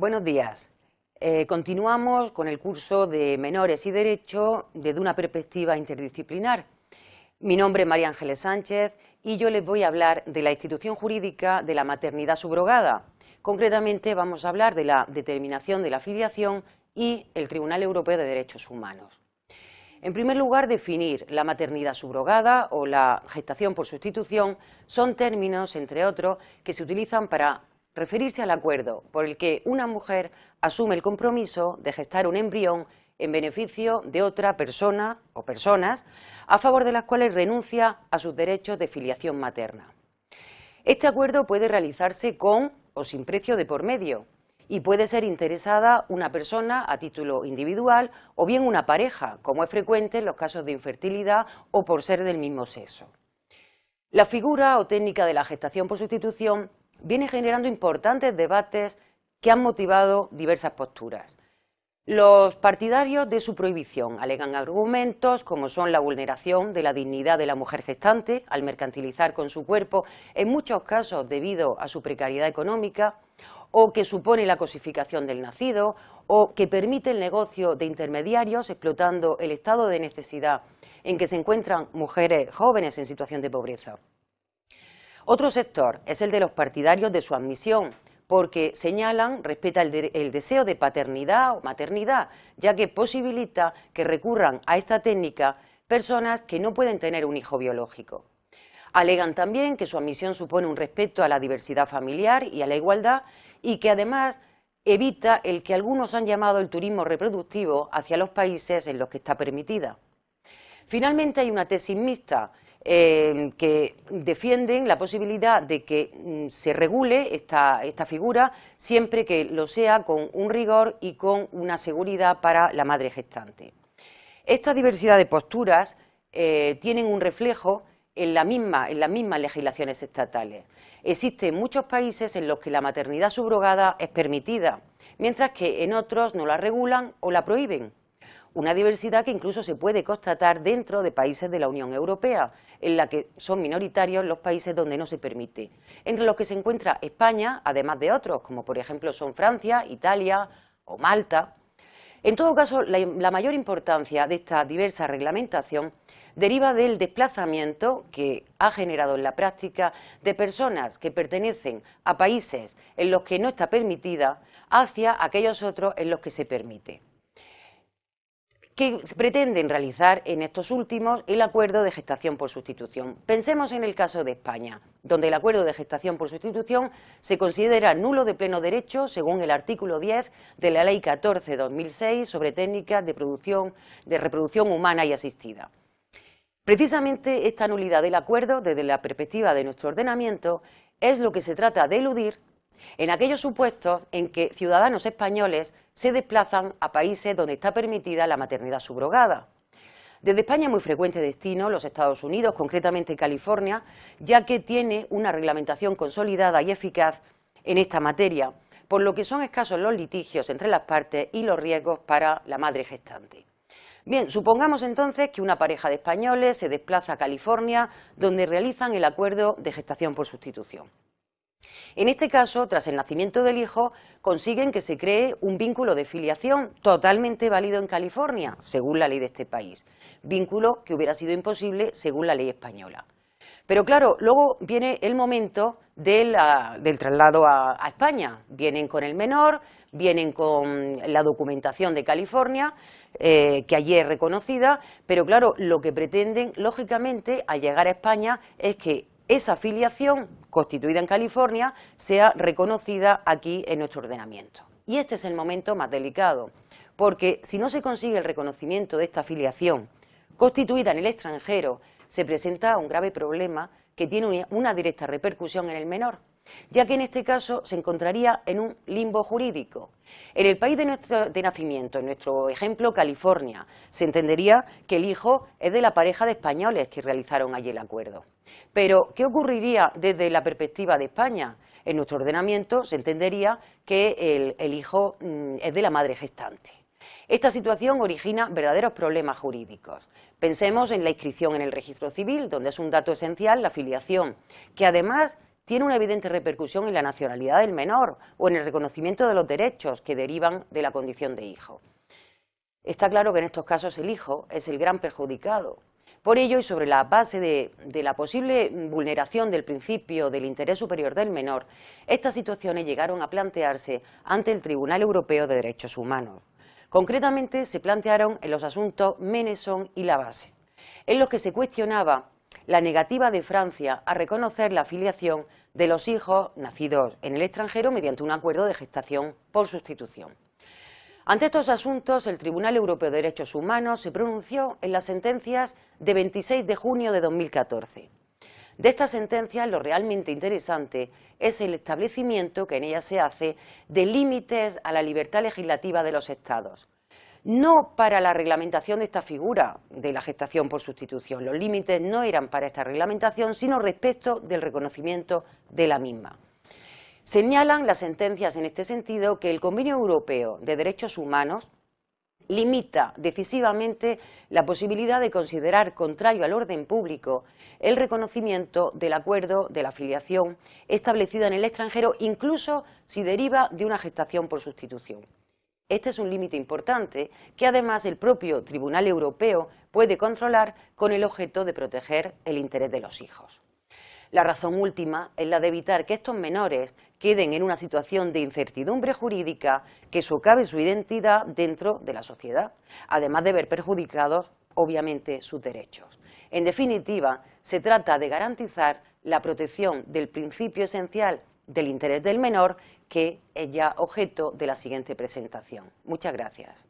Buenos días. Eh, continuamos con el curso de Menores y Derecho desde una perspectiva interdisciplinar. Mi nombre es María Ángeles Sánchez y yo les voy a hablar de la institución jurídica de la maternidad subrogada. Concretamente vamos a hablar de la determinación de la filiación y el Tribunal Europeo de Derechos Humanos. En primer lugar, definir la maternidad subrogada o la gestación por sustitución son términos, entre otros, que se utilizan para referirse al acuerdo por el que una mujer asume el compromiso de gestar un embrión en beneficio de otra persona o personas a favor de las cuales renuncia a sus derechos de filiación materna. Este acuerdo puede realizarse con o sin precio de por medio y puede ser interesada una persona a título individual o bien una pareja, como es frecuente en los casos de infertilidad o por ser del mismo sexo. La figura o técnica de la gestación por sustitución viene generando importantes debates que han motivado diversas posturas. Los partidarios de su prohibición alegan argumentos como son la vulneración de la dignidad de la mujer gestante al mercantilizar con su cuerpo, en muchos casos debido a su precariedad económica, o que supone la cosificación del nacido, o que permite el negocio de intermediarios explotando el estado de necesidad en que se encuentran mujeres jóvenes en situación de pobreza. Otro sector es el de los partidarios de su admisión, porque señalan, respeta el, deseo de paternidad o maternidad, ya que posibilita que recurran a esta técnica personas que no pueden tener un hijo biológico. Alegan también que su admisión supone un respeto a la diversidad familiar y a la igualdad y que además evita el que algunos han llamado el turismo reproductivo hacia los países en los que está permitida. Finalmente hay una tesis mixta eh, que defienden la posibilidad de que mm, se regule esta, figura siempre que lo sea con un rigor y con una seguridad para la madre gestante. Esta diversidad de posturas eh, tienen un reflejo en, la misma, en las mismas legislaciones estatales. Existen muchos países en los que la maternidad subrogada es permitida, mientras que en otros no la regulan o la prohíben una diversidad que incluso se puede constatar dentro de países de la Unión Europea, en la que son minoritarios los países donde no se permite, entre los que se encuentra España, además de otros, como por ejemplo son Francia, Italia o Malta. En todo caso, la, mayor importancia de esta diversa reglamentación deriva del desplazamiento que ha generado en la práctica de personas que pertenecen a países en los que no está permitida hacia aquellos otros en los que se permite que pretenden realizar en estos últimos el acuerdo de gestación por sustitución. Pensemos en el caso de España, donde el acuerdo de gestación por sustitución se considera nulo de pleno derecho según el artículo 10 de la Ley 14-2006 sobre técnicas de, producción, de reproducción humana y asistida. Precisamente esta nulidad del acuerdo, desde la perspectiva de nuestro ordenamiento, es lo que se trata de eludir en aquellos supuestos en que ciudadanos españoles se desplazan a países donde está permitida la maternidad subrogada. Desde España es muy frecuente destino los Estados Unidos, concretamente California, ya que tiene una reglamentación consolidada y eficaz en esta materia, por lo que son escasos los litigios entre las partes y los riesgos para la madre gestante. Bien, supongamos entonces que una pareja de españoles se desplaza a California, donde realizan el acuerdo de gestación por sustitución. En este caso, tras el nacimiento del hijo, consiguen que se cree un vínculo de filiación totalmente válido en California, según la ley de este país, vínculo que hubiera sido imposible según la ley española. Pero claro, luego viene el momento del, traslado a, España. Vienen con el menor, vienen con la documentación de California, eh, que allí es reconocida, pero claro, lo que pretenden, lógicamente, al llegar a España es que esa filiación constituida en California sea reconocida aquí en nuestro ordenamiento. Y este es el momento más delicado, porque si no se consigue el reconocimiento de esta filiación constituida en el extranjero, se presenta un grave problema que tiene una directa repercusión en el menor, ya que en este caso se encontraría en un limbo jurídico. En el país de, nuestro, de nacimiento, en nuestro ejemplo California, se entendería que el hijo es de la pareja de españoles que realizaron allí el acuerdo. Pero, ¿qué ocurriría desde la perspectiva de España? En nuestro ordenamiento se entendería que el, hijo mm, es de la madre gestante. Esta situación origina verdaderos problemas jurídicos. Pensemos en la inscripción en el registro civil, donde es un dato esencial la filiación, que además tiene una evidente repercusión en la nacionalidad del menor o en el reconocimiento de los derechos que derivan de la condición de hijo. Está claro que en estos casos el hijo es el gran perjudicado. Por ello, y sobre la base de, la posible vulneración del principio del interés superior del menor, estas situaciones llegaron a plantearse ante el Tribunal Europeo de Derechos Humanos. Concretamente, se plantearon en los asuntos Meneson y la base, en los que se cuestionaba la negativa de Francia a reconocer la afiliación de los hijos nacidos en el extranjero mediante un acuerdo de gestación por sustitución. Ante estos asuntos, el Tribunal Europeo de Derechos Humanos se pronunció en las sentencias de 26 de junio de 2014. De estas sentencias, lo realmente interesante es el establecimiento que en ellas se hace de límites a la libertad legislativa de los Estados, no para la reglamentación de esta figura de la gestación por sustitución. Los límites no eran para esta reglamentación, sino respecto del reconocimiento de la misma. Señalan las sentencias en este sentido que el Convenio Europeo de Derechos Humanos limita decisivamente la posibilidad de considerar contrario al orden público el reconocimiento del acuerdo de la afiliación establecida en el extranjero, incluso si deriva de una gestación por sustitución. Este es un límite importante que además el propio Tribunal Europeo puede controlar con el objeto de proteger el interés de los hijos. La razón última es la de evitar que estos menores queden en una situación de incertidumbre jurídica que socave su identidad dentro de la sociedad, además de ver perjudicados, obviamente, sus derechos. En definitiva, se trata de garantizar la protección del principio esencial del interés del menor, que es ya objeto de la siguiente presentación. Muchas gracias.